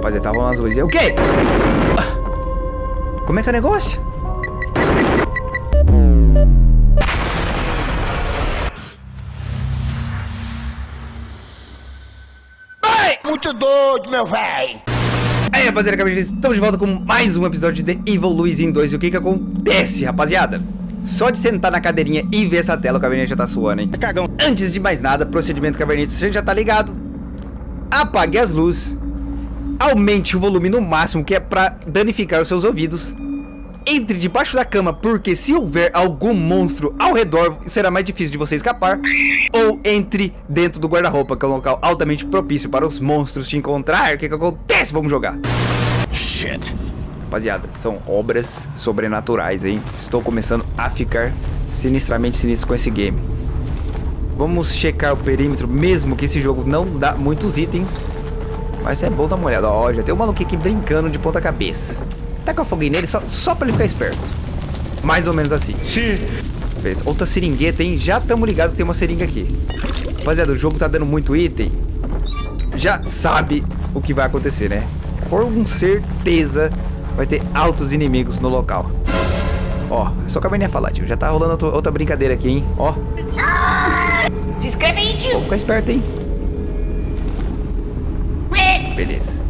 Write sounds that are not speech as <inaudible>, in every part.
Rapaziada, tá rolando as luzes. O quê? Como é que é o negócio? Ai, muito doido, meu velho. Aí, rapaziada, estamos de volta com mais um episódio de The Evil Luizinho 2. E o que que acontece, rapaziada? Só de sentar na cadeirinha e ver essa tela, o Caverninha já tá suando, hein? Cagão. Antes de mais nada, procedimento Caverninha, você já tá ligado. Apague as luzes. Aumente o volume no máximo, que é pra danificar os seus ouvidos. Entre debaixo da cama, porque se houver algum monstro ao redor, será mais difícil de você escapar. Ou entre dentro do guarda-roupa, que é um local altamente propício para os monstros te encontrar. O que que acontece? Vamos jogar. Shit. Rapaziada, são obras sobrenaturais, hein? Estou começando a ficar sinistramente sinistro com esse game. Vamos checar o perímetro, mesmo que esse jogo não dá muitos itens. Mas é bom dar uma olhada. Ó, já tem um maluquinho aqui brincando de ponta cabeça. Tá com a foguinha nele só, só pra ele ficar esperto. Mais ou menos assim. Sim. Beleza. Outra seringueta, hein? Já estamos ligados que tem uma seringa aqui. Rapaziada, o jogo tá dando muito item. Já sabe o que vai acontecer, né? Com certeza vai ter altos inimigos no local. Ó, é só caverninha falar, tio. Já tá rolando outra, outra brincadeira aqui, hein? Ó. Se inscreve aí, tio. Vou ficar esperto, hein? Beleza.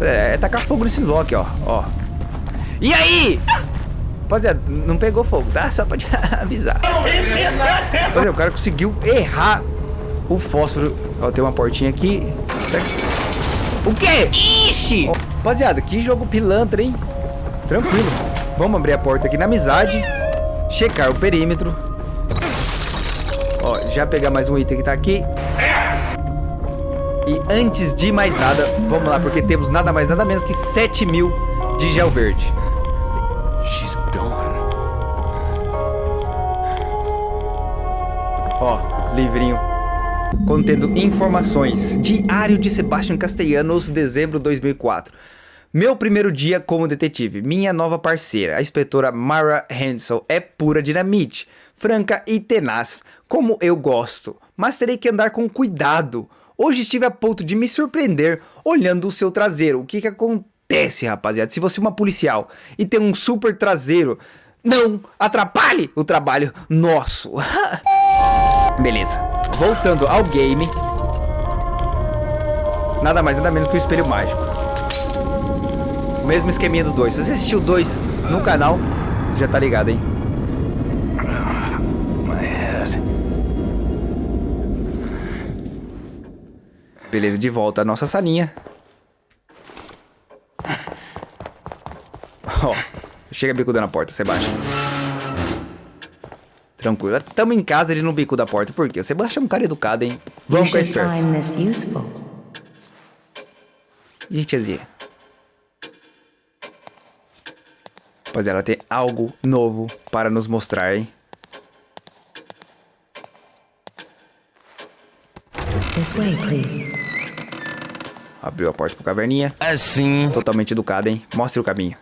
É, é tacar fogo nesses lock, ó. Ó. E aí? Rapaziada, não pegou fogo, tá? Só te <laughs> avisar. Rapaziada, o cara conseguiu errar o fósforo. Ó, tem uma portinha aqui. Certo? O quê? Ixi! Rapaziada, que jogo pilantra, hein? Tranquilo. Vamos abrir a porta aqui na amizade. Checar o perímetro. Ó, já pegar mais um item que tá aqui. E antes de mais nada, vamos lá, porque temos nada mais nada menos que 7 mil de gel verde. She's gone. Ó, livrinho contendo informações. Diário de Sebastian Castellanos, dezembro de 2004. Meu primeiro dia como detetive. Minha nova parceira, a inspetora Mara Hansel, é pura dinamite, franca e tenaz, como eu gosto. Mas terei que andar com cuidado. Hoje estive a ponto de me surpreender olhando o seu traseiro. O que que acontece, rapaziada? Se você é uma policial e tem um super traseiro, não atrapalhe o trabalho nosso. <laughs> Beleza. Voltando ao game. Nada mais, nada menos que o espelho mágico. O mesmo esqueminha do 2. Se você assistiu o 2 no canal, já tá ligado, hein? Beleza, de volta à nossa salinha. Ó, chega bicuda na porta, Sebastião. Tranquilo. Tamo em casa ele no bico da porta. Por quê? O Sebastião é um cara educado, hein? Vamos ficar esperto. find this useful. Ih, tiazinha. Rapaziada, ela tem algo novo para nos mostrar, hein? This way, please. Abriu a porta pro caverninha. Assim. Totalmente educada, hein? Mostre o caminho.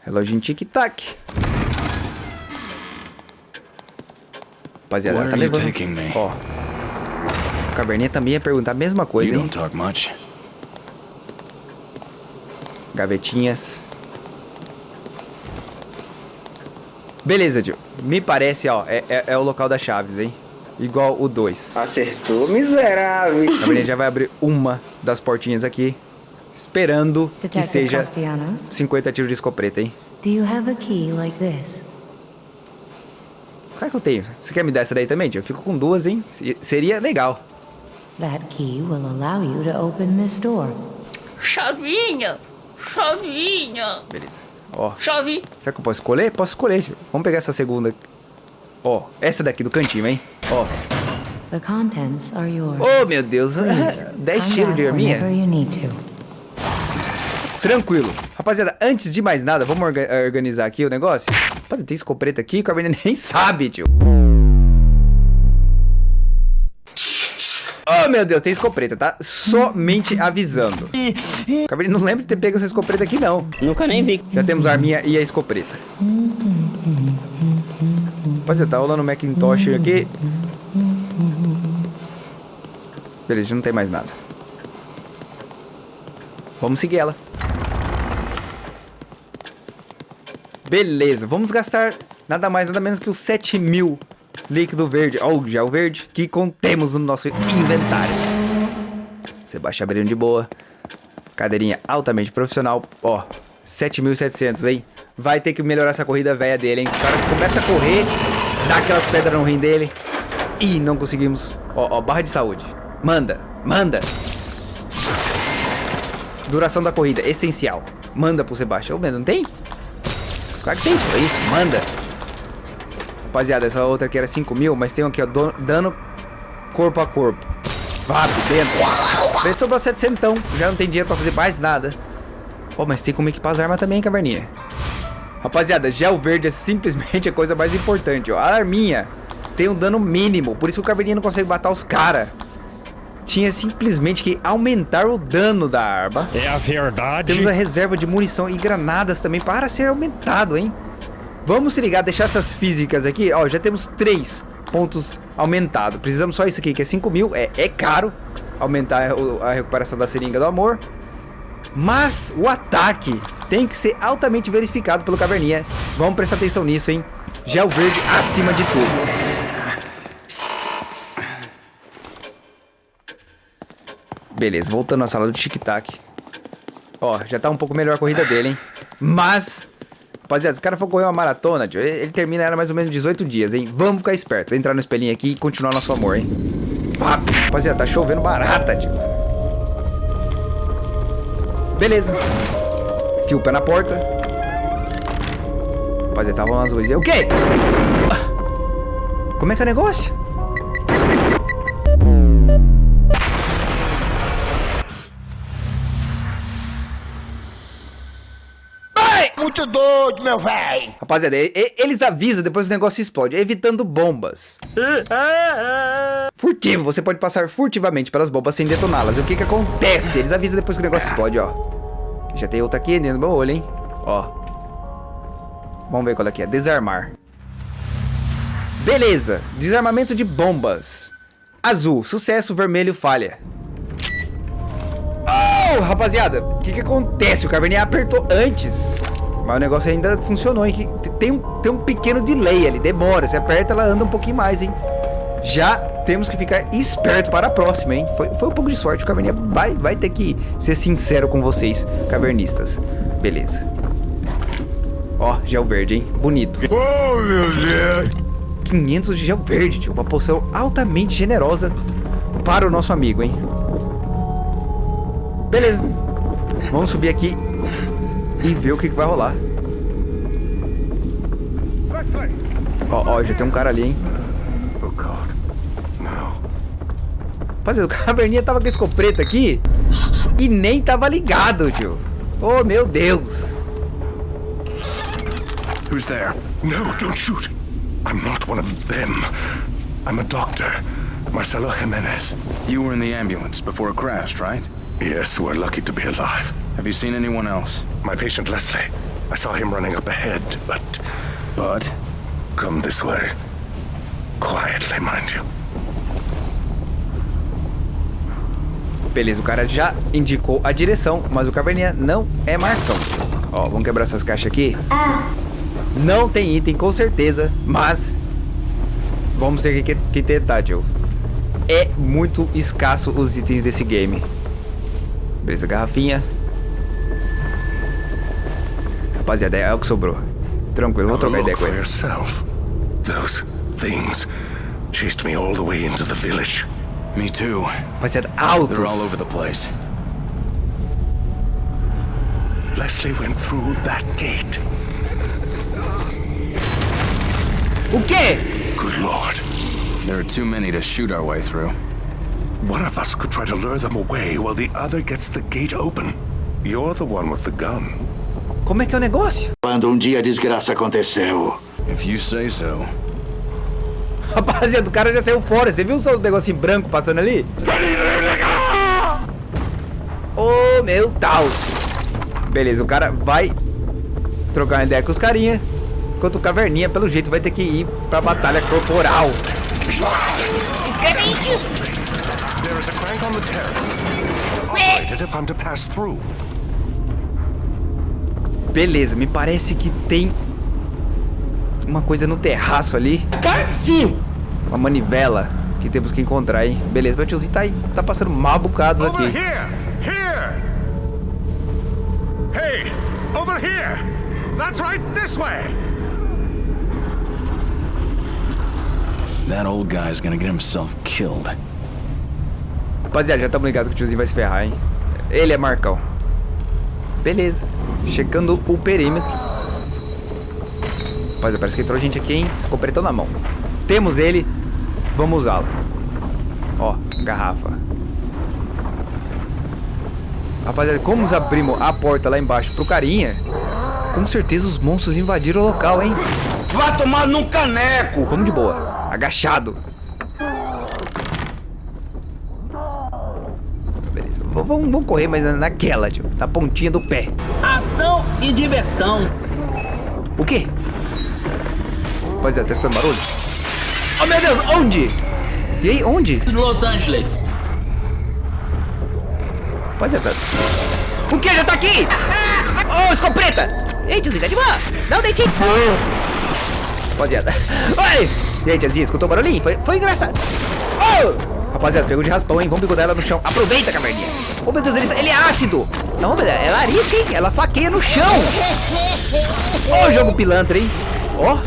Reloginho tic-tac. Rapaziada, ela tá levando... Ó. O caverninha também ia perguntar a mesma coisa, hein? Gavetinhas. Beleza, tio. Me parece, ó, é, é, é o local das chaves, hein? Igual o 2. Acertou, miserável. A menina já vai abrir uma das portinhas aqui. Esperando que Detective seja Castellanos, 50 tiros de escopeta, hein? do you have a key like this? Claro que eu tenho. Você quer me dar essa daí também, tio? Eu fico com duas, hein? Se- Seria legal. That key will allow you to open this door. Chavinha! Chavinha! Beleza. Ó, Chave! será que eu posso escolher? Posso escolher, tio. Vamos pegar essa segunda. Ó, essa daqui do cantinho, hein? Ó. The contents are yours. Oh, meu Deus. Please, 10 come tiros de arminha. Tranquilo. Rapaziada, antes de mais nada, vamos orga- organizar aqui o negócio? Rapaziada, tem escopeta aqui que a menina <laughs> nem sabe, tio. Oh, meu Deus, tem escopeta, tá? Somente avisando. Cabernet não lembro de ter pego essa escopeta aqui, não. Nunca nem vi. Já temos a arminha e a escopeta. Rapaziada, tá rolando um Macintosh aqui. Beleza, não tem mais nada. Vamos seguir ela. Beleza, vamos gastar nada mais, nada menos que os 7 mil líquido verde, ou gel verde, que contemos no nosso inventário. Você baixa abrindo de boa. Cadeirinha altamente profissional. Ó, 7.700, hein? Vai ter que melhorar essa corrida velha dele, hein? O cara começa a correr, dá aquelas pedras no rim dele. Ih, não conseguimos. Ó, ó, barra de saúde. Manda, manda. Duração da corrida, essencial. Manda pro Sebastião. Ô, não tem? Claro que tem, é isso, manda. Rapaziada, essa outra aqui era 5 mil, mas tem aqui, ó, dano corpo a corpo. Vá dentro. Daí sobrou 700 então, já não tem dinheiro pra fazer mais nada. Pô, mas tem como equipar as armas também, caverninha. Rapaziada, gel verde é simplesmente a coisa mais importante, ó. A arminha tem um dano mínimo, por isso que o caverninha não consegue matar os caras. Tinha simplesmente que aumentar o dano da arma. É a verdade. Temos a reserva de munição e granadas também para ser aumentado, hein? Vamos se ligar, deixar essas físicas aqui. Ó, já temos três pontos aumentados. Precisamos só isso aqui, que é 5 mil. É, é caro aumentar a, recuperação da seringa do amor. Mas o ataque tem que ser altamente verificado pelo Caverninha. Vamos prestar atenção nisso, hein? Gel verde acima de tudo. Beleza, voltando à sala do tic-tac. Ó, já tá um pouco melhor a corrida dele, hein? Mas, rapaziada, se o cara for correr uma maratona, tio, ele, termina ela mais ou menos 18 dias, hein? Vamos ficar esperto, entrar no espelhinho aqui e continuar nosso amor, hein? Ah, rapaziada, tá chovendo barata, tio. Beleza. Fio pé na porta. Rapaziada, tá rolando as luzes. O quê? Como é que é o negócio? Muito doido, meu velho. Rapaziada, eles avisam depois o negócio explode, evitando bombas. Furtivo, você pode passar furtivamente pelas bombas sem detoná-las. O que que acontece? Eles avisam depois que o negócio explode, ó. Já tem outra aqui dentro do meu olho, hein? Ó. Vamos ver qual é que é. Desarmar. Beleza. Desarmamento de bombas. Azul, sucesso, vermelho, falha. Oh, rapaziada, o que que acontece? O Caverninha apertou antes. Mas o negócio ainda funcionou, hein? Tem um, tem um pequeno delay ali, demora. Você aperta, ela anda um pouquinho mais, hein? Já temos que ficar esperto para a próxima, hein? Foi, foi um pouco de sorte, o Caverninha vai, vai ter que ser sincero com vocês, cavernistas. Beleza. Ó, gel verde, hein? Bonito. Oh, meu Deus! 500 de gel verde, tio. Uma poção altamente generosa para o nosso amigo, hein? Beleza. Vamos subir aqui e ver o que, que vai rolar. Ó, ó, já tem um cara ali, hein? Oh. Rapaziada, o <laughs> caverninha tava com esse escopeta aqui e nem tava ligado, tio. Oh, meu Deus. Who's there? No, don't shoot. I'm not one of them. I'm a doctor. Marcelo Jimenez. You were in the ambulance before it crashed, right? Yes, we're lucky to be alive. Have you seen anyone else? My patient Leslie. I saw him running up ahead, but... But? Come this way. Quietly, mind you. Beleza, o cara já indicou a direção, mas o caverninha não é Marcão. Ó, vamos quebrar essas caixas aqui. Não tem item, com certeza, mas... Vamos ter que, que tentar, tio. É muito escasso os itens desse game. Beleza, garrafinha. Rapaziada, é o que sobrou. Tranquilo, vou trocar ideia com ele. yourself. Those things chased me all the way into the village. Me too. Rapaziada, altos. They're all over the place. Leslie went through that gate. O quê? Good lord. There are too many to shoot our way through. One of us could try to lure them away while the other gets the gate open. You're the one with the gun. Como é que é o negócio? Quando um dia a desgraça aconteceu, If you say so. Rapaziada, o cara já saiu fora. Você viu o negocinho branco passando ali? Ô, oh, meu Deus. Beleza, o cara vai trocar uma ideia com os carinha. Enquanto o Caverninha, pelo jeito, vai ter que ir pra batalha corporal. Se inscreve aí, tio. There is a crank on the terrace. To operate it if I'm to pass through. Beleza, me parece que tem uma coisa no terraço ali. Sim! Uma manivela que temos que encontrar, hein? Beleza, meu tiozinho tá, aí, tá passando mal bocados Over aqui. here! Here! Hey! Over here! That's right, this way! That old guy's gonna get himself killed. Rapaziada, já estamos ligados que o tiozinho vai se ferrar, hein? Ele é Marcão. Beleza. Checando o perímetro. Rapaziada, parece que entrou gente aqui, hein? Escopetão na mão. Temos ele. Vamos usá-lo. Ó, garrafa. Rapaziada, como nós abrimos a porta lá embaixo pro carinha, com certeza os monstros invadiram o local, hein? Vai tomar num caneco! Vamos de boa. Agachado. Beleza. V- Vamos, vamos correr, mas naquela, tio. Na pontinha do pé. Ação e diversão. O quê? Rapaziada, testando barulho. Oh, meu Deus, onde? E aí, onde? Los Angeles. Rapaziada. O que? Já tá aqui? Ô, escopeta! Ei, tiozinho, tá de boa. Não deite. Rapaziada. Oi! E aí, tiazinha, escutou o barulhinho? Foi, foi engraçado. Oh! Rapaziada, pegou de raspão, hein? Vamos bigodar ela no chão. Aproveita, caverninha. Oh, meu Deus, ele, tá- ele é ácido. Não, Deus, ela arisca, hein? Ela faqueia no chão. Ó o jogo pilantra, hein? Ó.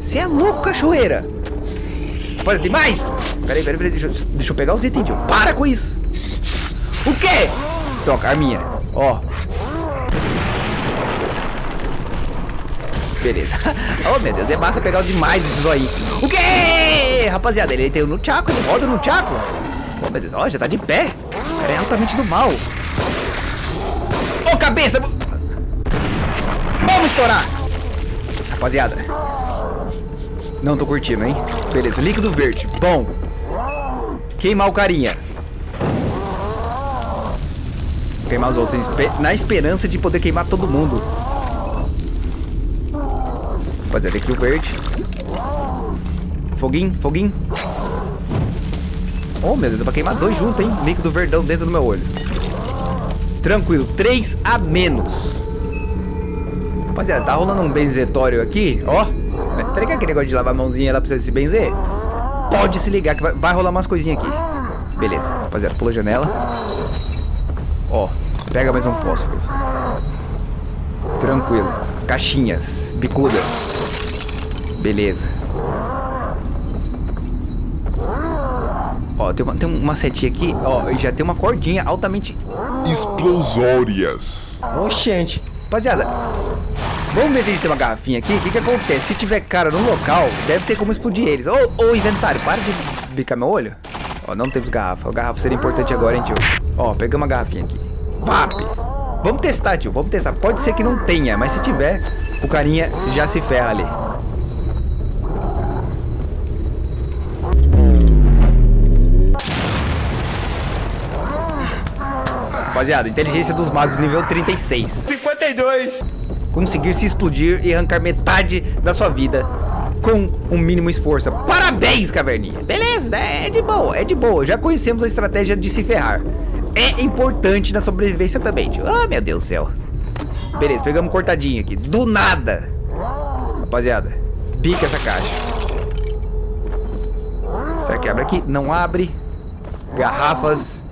Você é louco, cachoeira. Rapaziada, tem mais? Peraí, peraí, peraí. Deixa, eu- deixa eu pegar os itens, tio. Para com isso. O quê? Troca, arminha. Ó. Beleza. <laughs> Oh, meu Deus, é massa pegar demais esses aí. O quê? Rapaziada, ele tem no Chaco, ele roda no Chaco. Oh, meu Deus, ó, já tá de pé. Cara é altamente do mal. Ô, cabeça! Vamos estourar! Rapaziada. Não tô curtindo, hein? Beleza, líquido verde. Bom. Queimar o carinha. Queimar os outros. Na esperança de poder queimar todo mundo. Rapaziada, aqui o verde. Foguinho, foguinho. Oh, meu Deus, dá pra queimar dois juntos, hein? Líquido verdão dentro do meu olho. Tranquilo, três a menos. Rapaziada, tá rolando um benzetório aqui, ó. Tá ligado aquele negócio de lavar a mãozinha lá pra você se benzer? Pode se ligar que vai, vai rolar umas coisinhas aqui. Beleza, rapaziada, pula a janela. Ó, pega mais um fósforo. Tranquilo. Caixinhas, bicuda. Beleza. Ó, tem uma, tem uma setinha aqui, ó, e já tem uma cordinha altamente... explosórias. Oxente. Rapaziada, vamos ver se a gente tem uma garrafinha aqui. O que que acontece? Se tiver cara no local, deve ter como explodir eles. Ô, ô, inventário, para de bicar meu olho. Ó, não temos garrafa. A garrafa seria importante agora, hein, tio? Ó, pegamos uma garrafinha aqui. Vap! Vamos testar, tio. Vamos testar. Pode ser que não tenha, mas se tiver, o carinha já se ferra ali. Rapaziada, inteligência dos magos nível 36. 52. Conseguir se explodir e arrancar metade da sua vida com um mínimo esforço. Parabéns, caverninha. Beleza, é de boa, é de boa. Já conhecemos a estratégia de se ferrar. É importante na sobrevivência também, tio. Ah, meu Deus do céu. Beleza, pegamos cortadinho aqui. Do nada. Rapaziada, pica essa caixa. Será que abre aqui? Não abre. Garrafas.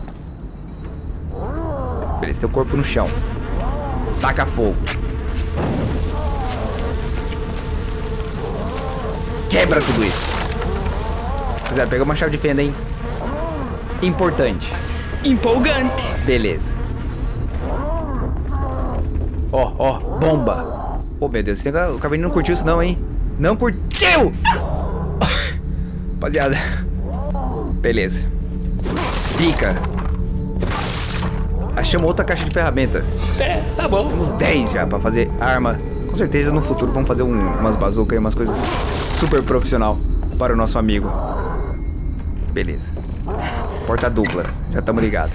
Beleza, tem o corpo no chão. Taca fogo. Quebra tudo isso. Rapaziada, pega uma chave de fenda, hein? Importante. Empolgante. Beleza. Ó, ó, bomba. Oh, meu Deus, o Caverninho não curtiu isso não, hein? Não curtiu! Rapaziada. Beleza. Pica. Achamos outra caixa de ferramenta. É, tá bom. Temos 10 já pra fazer arma. Com certeza no futuro vamos fazer um- umas bazucas e umas coisas super profissional para o nosso amigo. Beleza. Porta dupla. Já estamos ligados.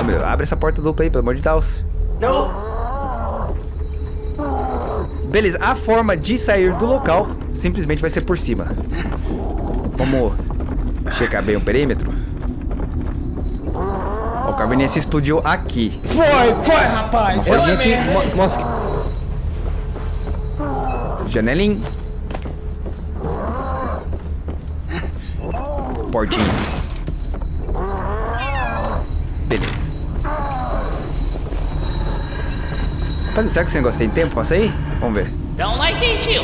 Ô, meu, abre essa porta dupla aí, pelo amor de Deus. Não. Beleza, a forma de sair do local simplesmente vai ser por cima. Vamos checar bem o perímetro. Caverninha se explodiu aqui. Foi, foi, rapaz. Uma rodinha aqui. Mo mosca. Janelinha. Portinha. Beleza. Rapaz, será que esse negócio tem tempo pra sair? Vamos ver. Dá um like aí, tio.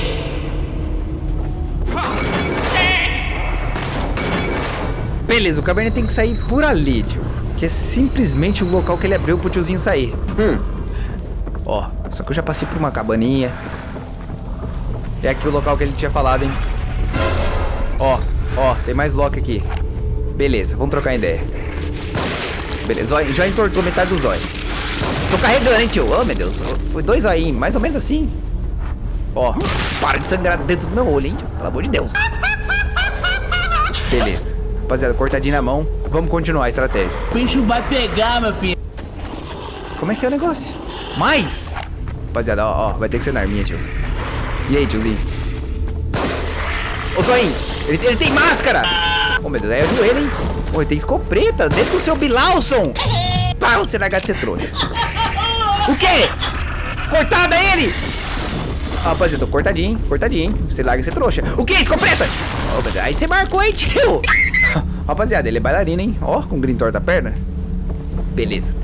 Beleza, o caverna tem que sair por ali, tio. Que é simplesmente o local que ele abriu pro tiozinho sair. Hum. Ó, só que eu já passei por uma cabaninha. É aqui o local que ele tinha falado, hein? Ó, ó, tem mais lock aqui. Beleza, vamos trocar ideia. Beleza, zóio, já entortou metade do zóio. Tô carregando, hein, tio? Oh, meu Deus. Foi dois zoinhos, mais ou menos assim. Ó, para de sangrar dentro do meu olho, hein, tio? Pelo amor de Deus. Beleza. Rapaziada, cortadinho na mão. Vamos continuar a estratégia. O bicho vai pegar, meu filho. Como é que é o negócio? Mais! Rapaziada, ó, ó, vai ter que ser na arminha, tio. E aí, tiozinho? Ô, Zoinho, ele, ele tem máscara! Ô, meu Deus, é o joelho, hein? Ô, ele tem escopeta dentro do seu Bilawson! Para você largar de ser trouxa. O quê? Cortada ele! Ah, rapaziada, eu tô cortadinho, hein? Cortadinho, hein? Você larga ser trouxa. O quê? Escopeta! Deus, aí você marcou, hein, tio? Rapaziada, ele é bailarino, hein? Ó, com green torta a perna. Beleza.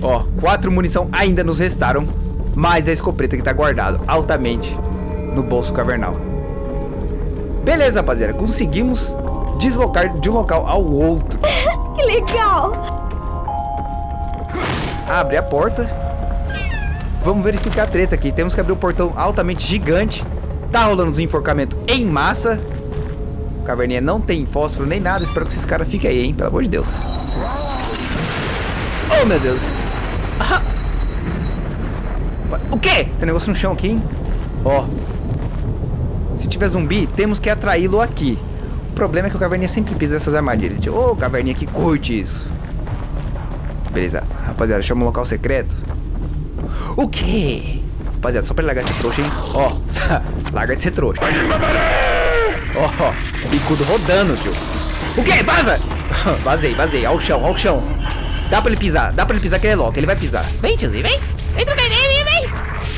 Ó, quatro munição ainda nos restaram. Mais a escopeta que tá guardado altamente no bolso cavernal. Beleza, rapaziada. Conseguimos deslocar de um local ao outro. <laughs> Que legal! Abre a porta. Vamos verificar a treta aqui. Temos que abrir o portão altamente gigante. Tá rolando desenforcamento em massa. Caverninha não tem fósforo nem nada. Espero que esses caras fiquem aí, hein? Pelo amor de Deus. Oh, meu Deus. Ah. O quê? Tem negócio no chão aqui, hein? Ó. Se tiver zumbi, temos que atraí-lo aqui. O problema é que o Caverninha sempre pisa nessas armadilhas. Ô, oh, Caverninha que curte isso. Beleza. Rapaziada, chama um local secreto. O quê? Rapaziada, só pra largar esse trouxa, hein? Ó, <laughs> larga de ser trouxa. Ó, bicudo rodando, tio. O quê? Vaza! <laughs> vazei, vazei. Ao chão, ao chão. Dá pra ele pisar, dá pra ele pisar que ele é louco, ele vai pisar. Vem, tiozinho, vem. Trocar ideia, vem, vem.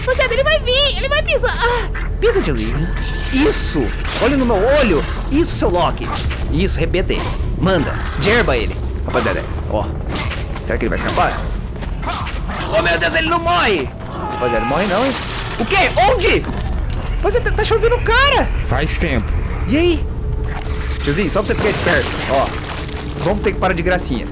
Poxa, ele vai vir, ele vai pisar. Ah, pisa, tiozinho. Isso! Olha no meu olho! Isso, seu Loki! Isso, rebenta ele. Manda, derba ele. Rapaziada, ó. Será que ele vai escapar? Oh, meu Deus, ele não morre! Rapaziada, morre não, hein? O quê? Onde? Você tá, tá chovendo o cara! Faz tempo. E aí? Tiozinho, só pra você ficar esperto. Ó, vamos ter que parar de gracinha.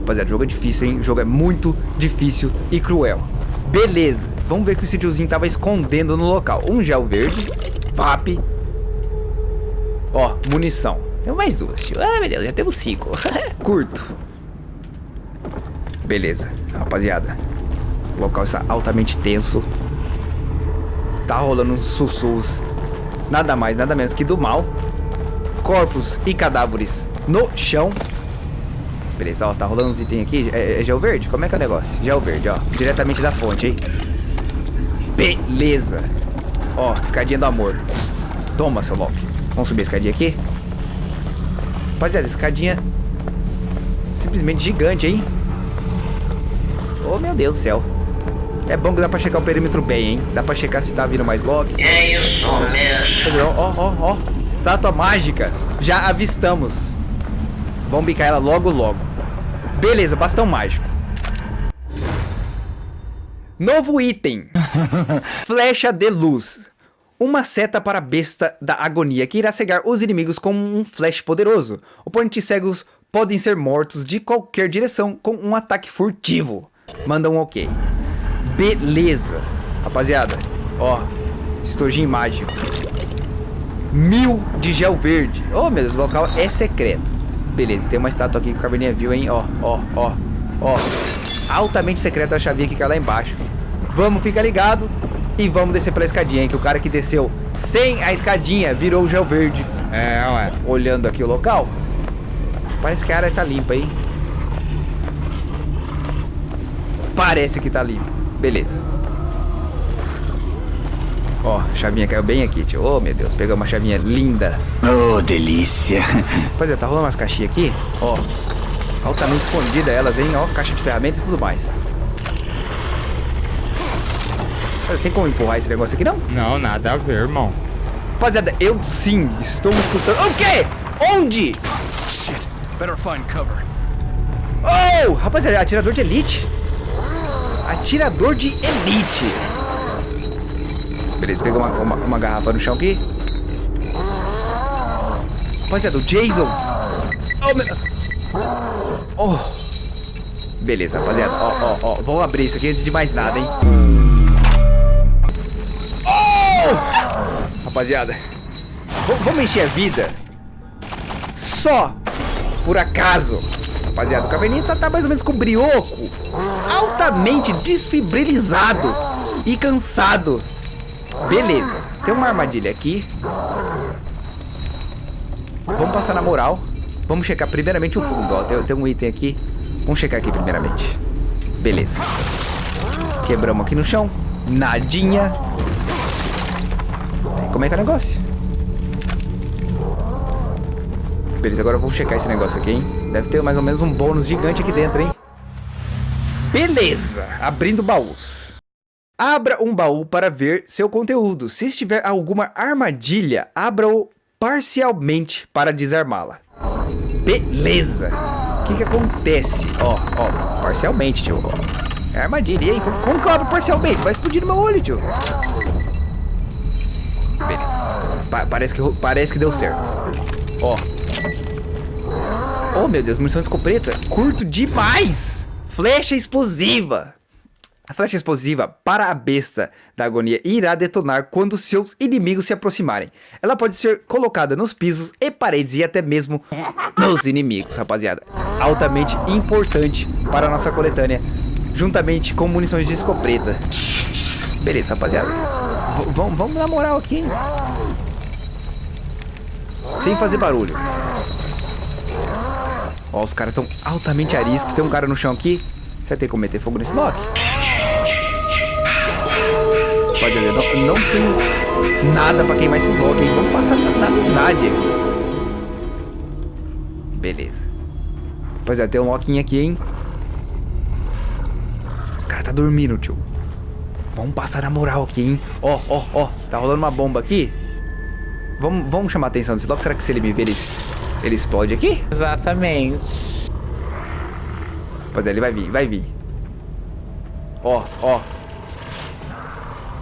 Rapaziada, o jogo é difícil, hein? O jogo é muito difícil e cruel. Beleza. Vamos ver o que esse tiozinho tava escondendo no local. Um gel verde. FAP. Ó, munição. Tem mais duas, tio. Ah, meu Deus, já temos cinco. <laughs> Curto. Beleza, rapaziada. O local está altamente tenso. Tá rolando uns sussurros. Nada mais, nada menos que do mal. Corpos e cadáveres no chão. Beleza, ó, tá rolando uns itens aqui. É, é gel verde? Como é que é o negócio? Gel verde, ó. Diretamente da fonte, hein? Beleza. Ó, escadinha do amor. Toma, seu Loki. Vamos subir a escadinha aqui? Rapaziada, escadinha simplesmente gigante, hein? Oh, meu Deus do céu. É bom que dá pra checar o perímetro bem, hein? Dá pra checar se tá vindo mais Loki. É isso mesmo. Ó, ó, ó. Estátua mágica. Já avistamos. Vamos bicar ela logo, logo. Beleza, bastão mágico. Novo item. <laughs> Flecha de luz. Uma seta para a besta da agonia que irá cegar os inimigos com um flash poderoso. Oponentes cegos podem ser mortos de qualquer direção com um ataque furtivo. Manda um ok. Beleza. Rapaziada, ó. Estojinho mágico. Mil de gel verde. Oh, meu Deus, o local é secreto. Beleza, tem uma estátua aqui que o Caverninha viu, hein? Ó, ó, ó, ó. Altamente secreta a chavinha que cai lá embaixo. Vamos, fica ligado. E vamos descer pela escadinha, hein? Que o cara que desceu sem a escadinha virou o gel verde. É, ué. Olhando aqui o local. Parece que a área tá limpa, hein? Parece que tá limpa. Beleza. Ó, a chavinha caiu bem aqui, tio. Oh, meu Deus, pegou uma chavinha linda. Oh, delícia. <laughs> Pois é, tá rolando umas caixinhas aqui. Ó. Altamente escondida elas, hein? Ó, caixa de ferramentas e tudo mais. Tem como empurrar esse negócio aqui, não? Não, nada a ver, irmão. Rapaziada, eu sim estou escutando. O quê? Onde? Shit. Better find cover. Oh! Rapaziada, atirador de elite. Atirador de elite. Beleza, peguei uma, uma, uma garrafa no chão aqui. Rapaziada, o Jason. Oh, meu... oh. Beleza, rapaziada. Ó, ó, ó. Vamos abrir isso aqui antes de mais nada, hein? Oh! Rapaziada. Vamos encher a vida. Só por acaso. Rapaziada, o caverninha tá, tá mais ou menos com brioco. Altamente desfibrilizado e cansado. Beleza. Tem uma armadilha aqui. Vamos passar na moral. Vamos checar primeiramente o fundo, ó. Tem, tem um item aqui. Vamos checar aqui primeiramente. Beleza. Quebramos aqui no chão. Nadinha. Como é que é o negócio? Beleza, agora eu vou checar esse negócio aqui, hein? Deve ter mais ou menos um bônus gigante aqui dentro, hein? Beleza, abrindo baús. Abra um baú para ver seu conteúdo. Se estiver alguma armadilha, abra-o parcialmente para desarmá-la. Beleza. O que que acontece? Ó, ó, parcialmente, tio. Ó. É armadilha. E aí, como, como que eu abro parcialmente? Vai explodir no meu olho, tio. Beleza. Pa- parece, que, parece que deu certo. Ó. Oh, meu Deus, munição de escopeta. Curto demais. Flecha explosiva. A flecha explosiva para a besta da agonia irá detonar quando seus inimigos se aproximarem. Ela pode ser colocada nos pisos e paredes e até mesmo nos inimigos, rapaziada. Altamente importante para a nossa coletânea, juntamente com munições de escopeta. Beleza, rapaziada. V- vamos- na moral aqui, hein? Sem fazer barulho. Ó, os caras estão altamente ariscos. Tem um cara no chão aqui. Você vai ter como meter fogo nesse Loki? Pode ver, não, não tem nada pra queimar esses Loki, hein? Vamos passar na, na amizade aqui. Beleza. Rapaziada, tem um Loki aqui, hein? Os caras tá dormindo, tio. Vamos passar na moral aqui, hein? Ó, ó, ó. Tá rolando uma bomba aqui. Vamos, vamos chamar a atenção desse Loki. Será que se ele me ver, ele, ele explode aqui? Exatamente. Pois é, ele vai vir, vai vir. Ó, ó.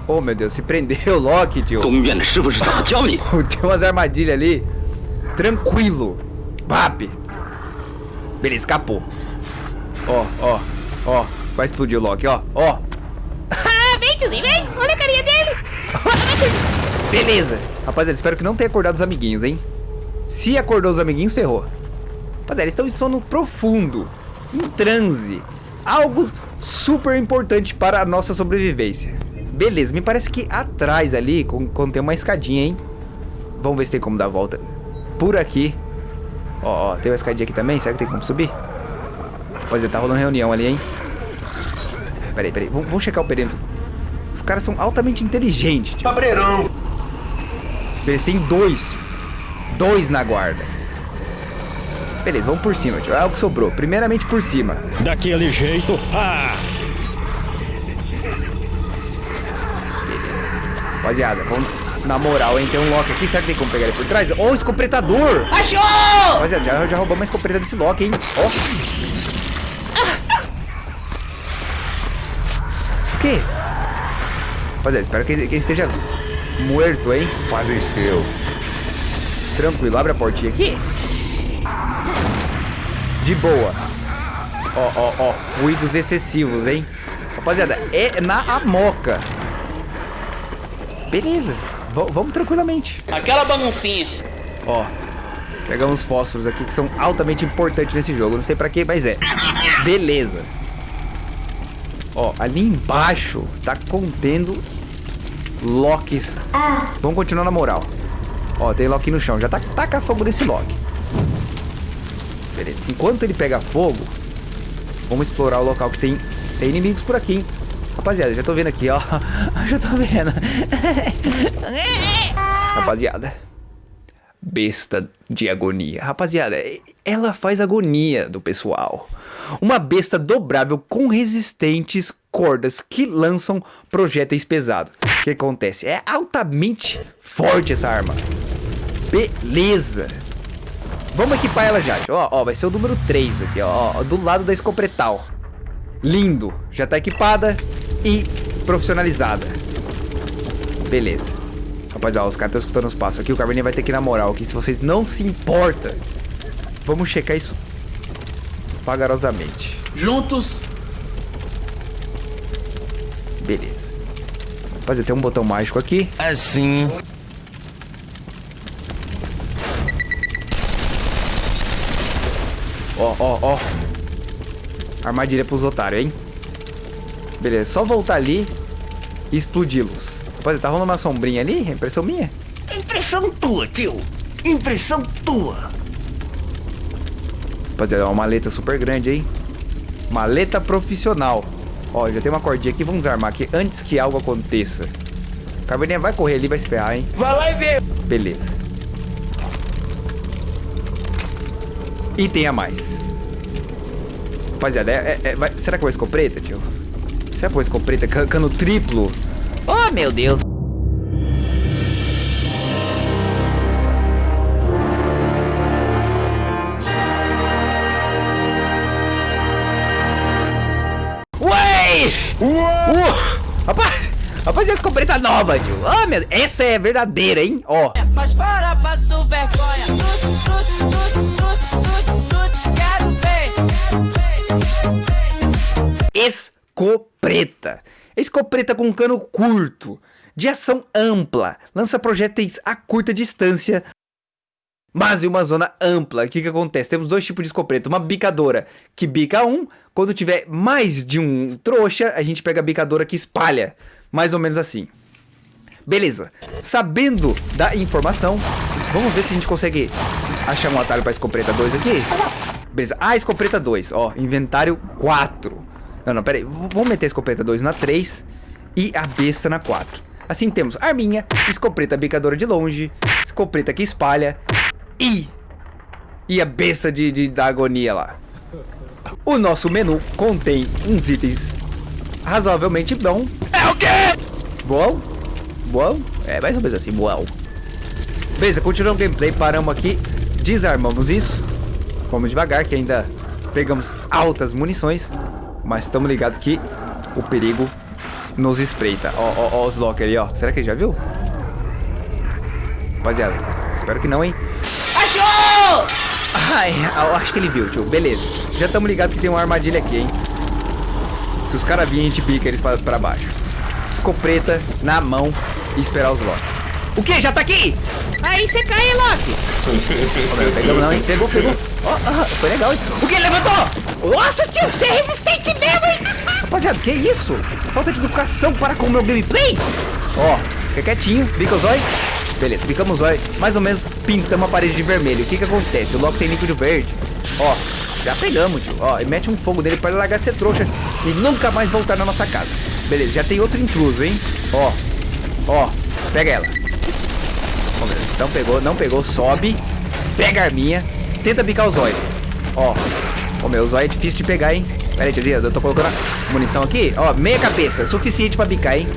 Oh, meu Deus, se prendeu, o <laughs> Loki, tio. <laughs> Tem umas armadilhas ali. Tranquilo. Vap. Beleza, escapou. Ó, ó, ó. Vai explodir o Loki, ó, ó. <laughs> Ah, vem, tiozinho, vem. Olha a carinha dele. Beleza. Rapaziada, espero que não tenha acordado os amiguinhos, hein? Se acordou os amiguinhos, ferrou. Rapaziada, eles estão em sono profundo. Em transe. Algo super importante para a nossa sobrevivência. Beleza, me parece que atrás ali con- contém uma escadinha, hein? Vamos ver se tem como dar a volta. Por aqui. Ó, ó, tem uma escadinha aqui também. Será que tem como subir? Rapaziada, tá rolando reunião ali, hein? Peraí, peraí. Vamos, vamos checar o perímetro. Os caras são altamente inteligentes. tio. Eles têm dois. Dois na guarda. Beleza, vamos por cima, tio. É o que sobrou. Primeiramente por cima. Daquele jeito. Ah! Rapaziada, vamos na moral, hein? Tem um Loki aqui. Será que tem como pegar ele por trás? Ó, o escopretador! Achou! Rapaziada, já, já roubamos uma escopeta desse Loki, hein? Ó. O quê? Rapaziada, espero que ele, que ele esteja morto, hein? Faleceu. Tranquilo, abre a portinha aqui. De boa. Ó, ó, ó. Ruídos excessivos, hein? Rapaziada, é na amoca. Beleza. V- vamos tranquilamente. Aquela baguncinha. Ó. Pegamos fósforos aqui que são altamente importantes nesse jogo. Não sei pra quê, mas é. Beleza. Ó, ali embaixo tá contendo locks. Vamos continuar na moral. Ó, tem Loki no chão. Já tá taca fogo nesse Loki. Beleza. Enquanto ele pega fogo, vamos explorar o local que tem, tem inimigos por aqui, hein? Rapaziada, já tô vendo aqui, ó. <laughs> Já tô vendo. <laughs> Rapaziada. besta de agonia. Rapaziada, ela faz agonia do pessoal. Uma besta dobrável com resistentes cordas que lançam projéteis pesados. O que acontece? É altamente forte essa arma. Beleza. Vamos equipar ela já. Ó, ó, vai ser o número 3 aqui, ó, ó, do lado da escopretal. Lindo. Já tá equipada e profissionalizada. Beleza. Rapaziada, os caras estão escutando os passos aqui. O Carmeninha vai ter que ir na moral aqui. Se vocês não se importam, vamos checar isso vagarosamente. Juntos. Beleza. Rapaziada, tem um botão mágico aqui. Assim. Ó, ó, ó. Armadilha pros otários, hein? Beleza, só voltar ali e explodi-los. Rapaziada, tá rolando uma sombrinha ali? É impressão minha? Impressão tua, tio. Impressão tua. Rapaziada, é uma maleta super grande, hein? Maleta profissional. Ó, já tem uma cordinha aqui, vamos armar aqui antes que algo aconteça. Cabernet vai correr ali, vai se ferrar, hein? Vai lá e vê. Beleza. Item a mais. Rapaziada, é, é, é, será que eu vou escopeta, tio? Será que eu vou escopeta? Ca- Cano triplo? Oh, meu Deus. Escopeta nova, tio. Ah, meu Essa é verdadeira, hein? Ó. Mas para, passo vergonha. Quero ver. Escopeta. Escopeta com cano curto, de ação ampla, lança projéteis a curta distância, mas em uma zona ampla. O que, que acontece? Temos dois tipos de escopeta. Uma bicadora que bica um. Quando tiver mais de um trouxa, a gente pega a bicadora que espalha. Mais ou menos assim. Beleza. Sabendo da informação, vamos ver se a gente consegue achar um atalho para escopeta 2 aqui. Beleza. Ah, escopeta 2. Ó, inventário 4. Não, não, pera aí. V- Vamos meter a escopeta 2 na 3 e a besta na 4. Assim temos arminha, escopeta bicadora de longe, escopeta que espalha e... E a besta de, de- da agonia lá. O nosso menu contém uns itens razoavelmente bom. É o quê? Bom? Bom? É mais ou menos assim, bom. Beleza, continuando o gameplay, paramos aqui, desarmamos isso. Vamos devagar, que ainda pegamos altas munições. Mas estamos ligados que o perigo nos espreita. Ó, ó, ó os lock ali, ó. Será que ele já viu? Rapaziada, espero que não, hein? Achou! Ai, acho que ele viu, tio. Beleza. Já estamos ligados que tem uma armadilha aqui, hein? Se os caras virem, a gente pica eles pra, pra baixo. Escopeta na mão e esperar os lock. O que? Já tá aqui? Aí você cai, Loki. Pegamos não, hein? Pegou, pegou. Ah, foi legal, hein? O que? Levantou! Nossa, tio, você é resistente mesmo, hein? Rapaziada, que isso? Falta de educação para com o meu gameplay? Ó, fica quietinho, bica o zóio. Beleza, bicamos o zóio. Mais ou menos pintamos a parede de vermelho. O que que acontece? O Loki tem líquido verde. Ó, já pegamos, tio. Ó, e mete um fogo nele para ele largar ser trouxa e nunca mais voltar na nossa casa. Beleza, já tem outro intruso, hein? Ó, ó, pega ela. Ó, Não pegou, não pegou, sobe. Pega a arminha, tenta bicar o zóio. Ó, Ô meu, o zóio é difícil de pegar, hein? Pera aí, eu tô colocando a munição aqui. Ó, meia cabeça, suficiente pra bicar, hein?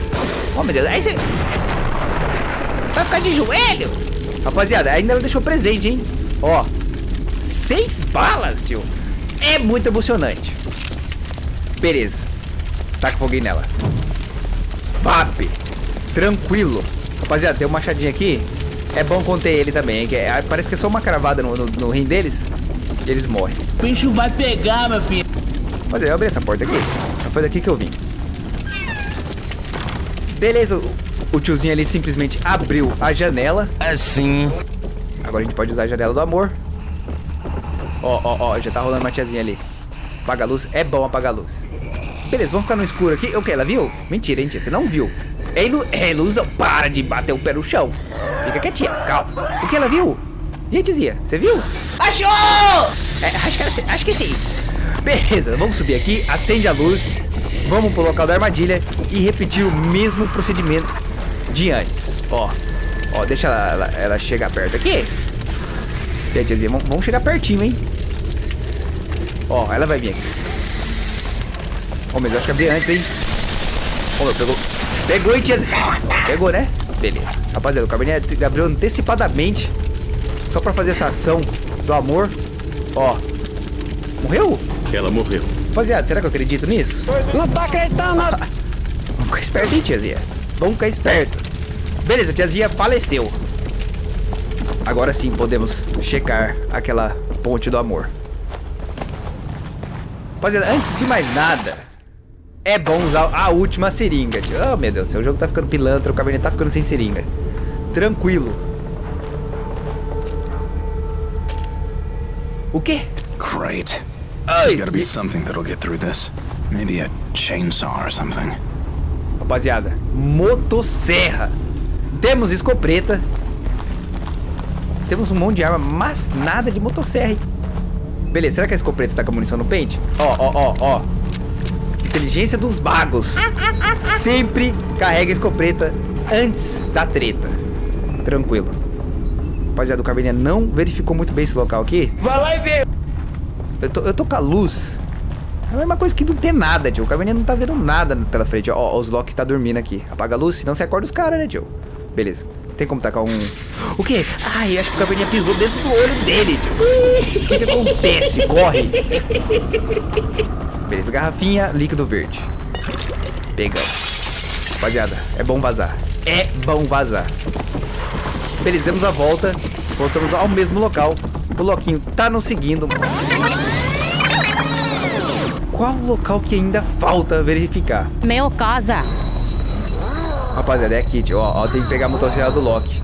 Ó, meu Deus, aí você... Vai ficar de joelho? Rapaziada, ainda ela deixou presente, hein? Ó, seis balas, tio. É muito emocionante. Beleza. Taca foguinho nela. Vap. Tranquilo. Rapaziada, tem um machadinho aqui. É bom conter ele também, hein? Que é- parece que é só uma cravada no, no, no rim deles e eles morrem. O bicho vai pegar, meu filho. Mas eu abri essa porta aqui. Foi daqui que eu vim. Beleza, o- o tiozinho ali simplesmente abriu a janela. Assim. Agora a gente pode usar a janela do amor. Ó, ó, ó, já tá rolando uma tiazinha ali. Apaga a luz, é bom apagar a luz. Beleza, vamos ficar no escuro aqui. O que? Ela viu? Mentira, hein, tia? Você não viu. É, ilu é ilusão. Para de bater o pé no chão. Fica quietinha, calma. O que ela viu? E aí, tiazinha? Você viu? Achou! É, acho, que, ela- acho que sim. Beleza, vamos subir aqui, acende a luz, vamos pro local da armadilha e repetir o mesmo procedimento de antes. Ó, ó, deixa ela, ela, ela chegar perto aqui. Aí, tiazinha, vamos- vamos chegar pertinho, hein? Ó, ela vai vir aqui. Ó, mas eu acho que abri antes, hein? Ó, meu, pegou. Pegou, hein, tiazinha? Pegou, né? Beleza. Rapaziada, o cabernet abriu antecipadamente. Só pra fazer essa ação do amor. Ó. Morreu? Ela morreu. Rapaziada, será que eu acredito nisso? Não tô acreditando. <laughs> Vamos ficar esperto, hein, tiazinha? Vamos ficar esperto. Beleza, tiazinha faleceu. Agora sim podemos checar aquela ponte do amor. Rapaziada, antes de mais nada, é bom usar a última seringa. tio. Oh, meu Deus, o jogo tá ficando pilantra, o cabernet tá ficando sem seringa. Tranquilo. O quê? Great. Ai, There's gotta be something that'll get through this. Maybe a chainsaw or something. Rapaziada, motosserra. Temos escopeta. Temos um monte de arma, mas nada de motosserra, hein? Beleza, será que a escopeta tá com a munição no pente? Ó, ó, ó, ó. Inteligência dos bagos. Sempre carrega a escopeta antes da treta. Tranquilo. Rapaziada, o Caverninha não verificou muito bem esse local aqui. Vai lá e vê. Eu tô, eu tô com a luz. É a mesma coisa que não ter nada, tio. O Caverninha não tá vendo nada pela frente. Ó, ó, os Loki tá dormindo aqui. Apaga a luz, senão você acorda os caras, né, tio? Beleza. Tem como tacar um... O quê? Ai, acho que o Caverninha pisou dentro do olho dele, tio. O que que acontece? Corre. Beleza, garrafinha, líquido verde. Pegamos. Rapaziada, é bom vazar. É bom vazar. Beleza, demos a volta. Voltamos ao mesmo local. O Loquinho tá nos seguindo. Qual local que ainda falta verificar? Meu casa. Rapaziada, é aqui, tio. Ó, ó, tem que pegar a motosserra do Loki.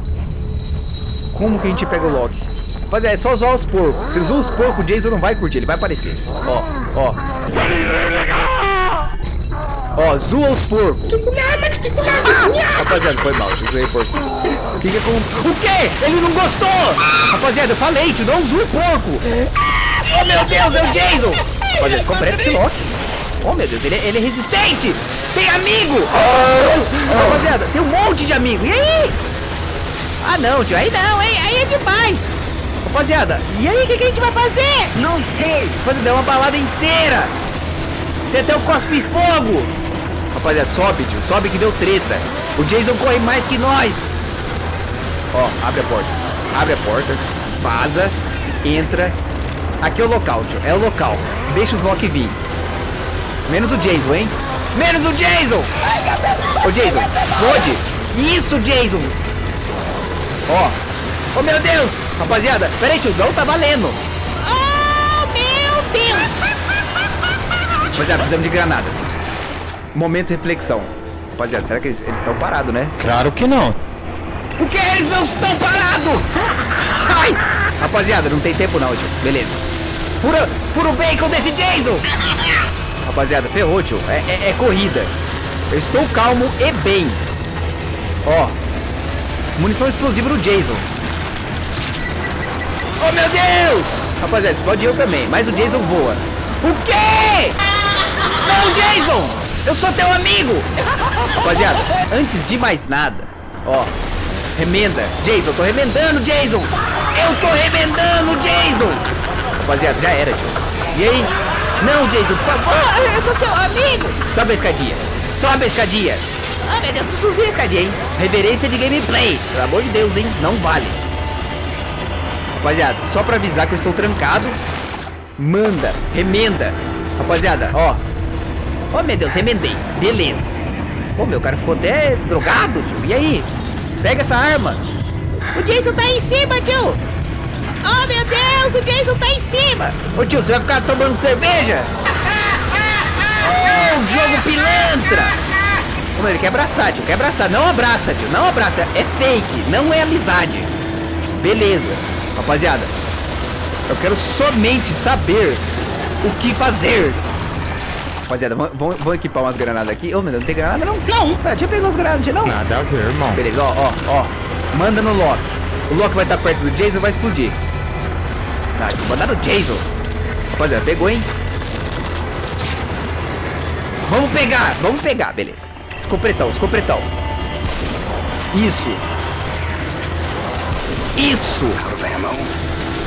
Como que a gente pega o Loki? Rapaziada, é só zoar os porcos. Se zoar os porcos, o Jason não vai curtir, ele vai aparecer. Ó, ó. Ó, zoa os porcos. Rapaziada, foi mal, tio. Zoei porco. O que que aconteceu? O quê? Ele não gostou! Rapaziada, eu falei, tio, não zoa o porco. Oh, meu Deus, é o Jason! Rapaziada, completa esse Loki. Oh, meu Deus, ele, ele é resistente! Tem amigo! Rapaziada, tem um monte de amigo. E aí? Ah, não, tio, aí não, hein? Aí é demais. Rapaziada, e aí, o que, que a gente vai fazer? Não sei. Rapaziada, é uma balada inteira. Tem até o cospe fogo. Rapaziada, sobe, tio, sobe que deu treta. O Jason corre mais que nós. Ó, abre a porta. Abre a porta. Vaza. Entra. Aqui é o local, tio. É o local. Deixa os Loki vir. Menos o Jason, hein? Menos o Jason! Ô, Jason, pode? Isso, Jason! Ó. Oh, meu Deus! Rapaziada, peraí, tio, não tá valendo. Oh, meu Deus! Rapaziada, precisamos de granadas. Momento de reflexão. Rapaziada, será que eles eles estão parados, né? Claro que não. O que? Eles não estão parados! <laughs> Ai! Rapaziada, não tem tempo não, tio. Beleza. Fura, fura o bacon desse Jason! Rapaziada, ferrou, tio. É, é- é corrida. Eu estou calmo e bem. Ó. Munição explosiva no Jason. Oh, meu Deus! Rapaziada, explode eu também. Mas o Jason voa. O quê? Não, Jason! Eu sou teu amigo! Rapaziada, antes de mais nada, ó, remenda. Jason, tô remendando, Jason! Eu tô remendando, Jason! Rapaziada, já era, tio. E aí? Não, Jason, por favor! Oh, eu sou seu amigo! Sobe a escadinha. Sobe a escadinha. Oh, meu Deus, tu Subir a escadinha, hein? Reverência de gameplay. Pelo amor de Deus, hein? Não vale. Rapaziada, só pra avisar que eu estou trancado. Manda, remenda. Rapaziada, ó. Ó, meu Deus, remendei. Beleza. Pô, meu cara ficou até drogado, tio. E aí? Pega essa arma. O Jason tá em cima, tio! Oh, meu Deus, o Jason tá em cima! Ô tio, você vai ficar tomando cerveja? Oh, jogo pilantra! Meu, ele quer abraçar, tio, quer abraçar. Não abraça, tio, não abraça. É fake, não é amizade. Beleza. Rapaziada, eu quero somente saber o que fazer. Rapaziada, vamos, equipar umas granadas aqui. Ô, meu Deus, não tem granada não? Não. Ah, deixa eu pegar umas granadas, não tinha não? Nada a ver, irmão. Beleza, ó, ó, ó. Manda no Loki. O Loki vai estar perto do Jason e vai explodir. Tá, deixa eu Jason. Rapaziada, pegou, hein? Vamos pegar, vamos pegar, beleza. Escopretão, escopretão. Isso. Isso.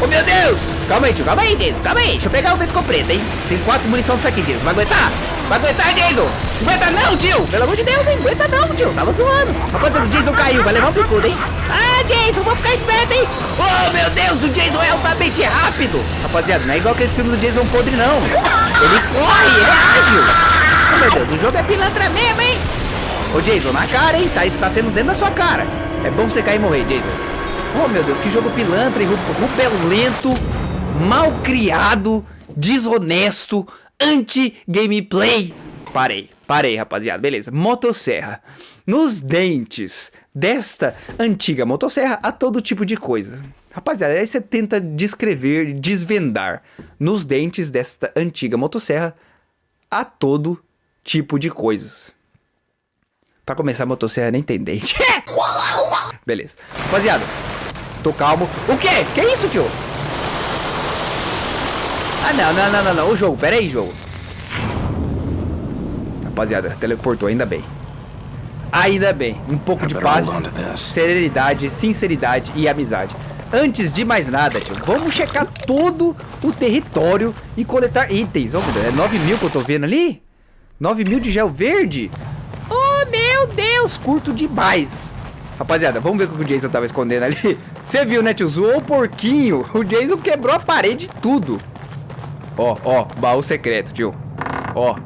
Oh, meu Deus! Calma aí, tio. Calma aí, Jason. Calma aí. Deixa eu pegar outra escopeta, hein? Tem quatro munição disso aqui, Jason. Vai aguentar? Vai aguentar, Jason? Aguenta não, tio. Pelo amor de Deus, hein? Aguenta não, tio. Tava zoando. Rapaziada, o Jason caiu. Vai levar um picudo, hein? Ah, Jason, vou ficar esperto, hein? Oh, meu Deus, o Jason é altamente rápido. Rapaziada, não é igual aqueles filmes do Jason podre, não. Ele corre, ele é ágil. Oh, meu Deus, o jogo é pilantra mesmo, hein? Ô, Jason, na cara, hein? Tá, está sendo dentro da sua cara. É bom você cair e morrer, Jason. Oh, meu Deus, que jogo pilantra e ru- rubelento, mal criado, desonesto, anti-gameplay. Parei, parei, rapaziada. Beleza. Motosserra. Nos dentes desta antiga motosserra há todo tipo de coisa. Rapaziada, aí você tenta descrever, desvendar. Nos dentes desta antiga motosserra há todo tipo de coisas. Pra começar, a motosserra nem tem dente. <laughs> Beleza. Rapaziada, tô calmo. O quê? Que isso, tio? Ah, não, não, não, não, não. O jogo, pera aí, jogo. Rapaziada, teleportou, ainda bem. Ainda bem. Um pouco de paz, serenidade, sinceridade e amizade. Antes de mais nada, tio, vamos checar todo o território e coletar itens. Deus, é 9 mil que eu tô vendo ali? 9 mil de gel verde? Oh, meu Deus, curto demais. Rapaziada, vamos ver o que o Jason tava escondendo ali. <laughs> Você viu, né, tio? Zoou o porquinho. O Jason quebrou a parede e tudo. Ó, ó, baú secreto, tio. Ó.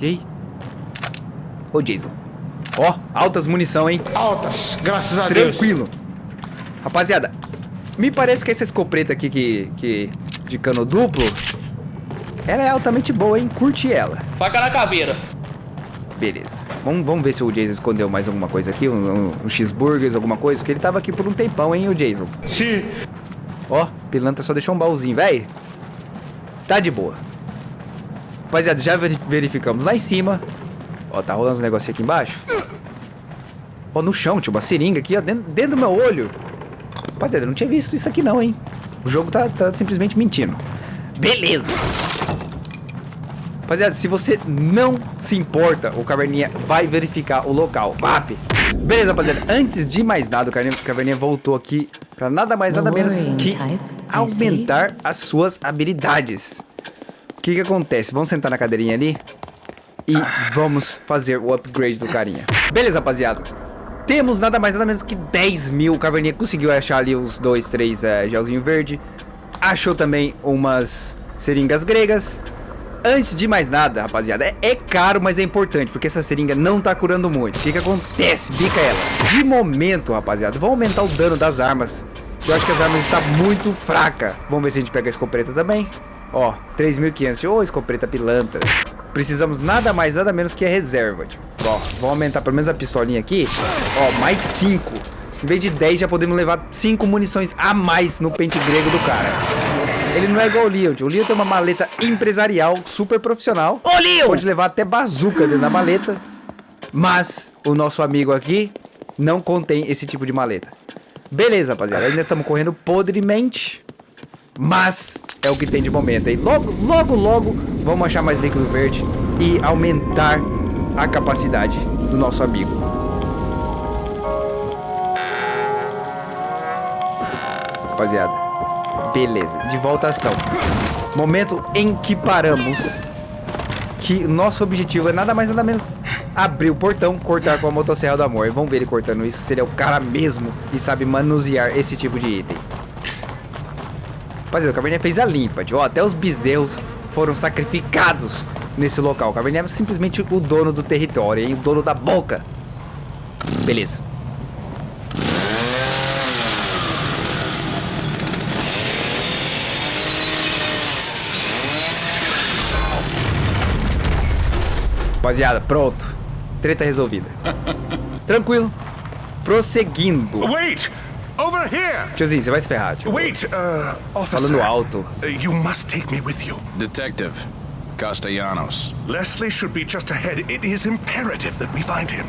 E aí? Ô, Jason. Ó, altas munição, hein? Altas, graças a Deus. Tranquilo. Rapaziada, me parece que essa escopeta aqui que, que de cano duplo, ela é altamente boa, hein? Curte ela. Faca na caveira. Beleza. Vamos, vamos ver se o Jason escondeu mais alguma coisa aqui, um, um, um cheeseburgers, alguma coisa, porque ele tava aqui por um tempão, hein, o Jason. Sim. Ó, pilantra só deixou um baúzinho, velho. Tá de boa. Rapaziada, já veri- verificamos lá em cima. Ó, tá rolando uns negocinhos aqui embaixo. Ó, no chão, tinha uma seringa aqui, ó, dentro, dentro do meu olho. Rapaziada, eu não tinha visto isso aqui não, hein. O jogo tá, tá simplesmente mentindo. Beleza. Rapaziada, se você não se importa, o Caverninha vai verificar o local. VAP. Beleza, rapaziada. Antes de mais nada, o Caverninha- voltou aqui pra nada mais, nada menos que aumentar as suas habilidades. O que que acontece? Vamos sentar na cadeirinha ali e vamos fazer o upgrade do carinha. Beleza, rapaziada. Temos nada mais, nada menos que 10 mil. O Caverninha conseguiu achar ali os dois, três é, gelzinho verde. Achou também umas seringas gregas. Antes de mais nada, rapaziada, é, é caro, mas é importante, porque essa seringa não tá curando muito. O que que acontece? Bica ela. De momento, rapaziada, vamos aumentar o dano das armas. Eu acho que as armas estão muito fracas. Vamos ver se a gente pega a escopeta também. Ó, 3.500. Ô, escopeta pilantra. Precisamos nada mais, nada menos que a reserva, tio. Ó, vamos aumentar pelo menos a pistolinha aqui. Ó, mais 5. Em vez de 10, já podemos levar 5 munições a mais no pente grego do cara. Ele não é igual o tio. O Leon tem uma maleta empresarial super profissional. Ô, Leon! Pode levar até bazuca dentro da maleta. Mas o nosso amigo aqui não contém esse tipo de maleta. Beleza, rapaziada. Ainda estamos correndo podremente. Mas é o que tem de momento, hein? Logo, logo, logo vamos achar mais líquido verde e aumentar a capacidade do nosso amigo. Rapaziada, beleza. De volta à ação. Momento em que paramos. Que nosso objetivo é nada mais nada menos abrir o portão, cortar com a motosserra do amor. Vamos ver ele cortando isso. Se ele é o cara mesmo e sabe manusear esse tipo de item. Rapaziada, o Caverninha fez a limpa, tio. Ó, até os bezerros foram sacrificados nesse local. O Caverninha é simplesmente o dono do território, hein? O dono da boca. Beleza. Rapaziada, pronto. Treta resolvida. <laughs> Tranquilo. Prosseguindo. Wait! Over here! Tiozinho, você vai se ferrar, tio. Wait, uh, officer. Falando alto. Uh, You must take me with you. Detective Castellanos. Leslie should be just ahead. It is imperative that we find him.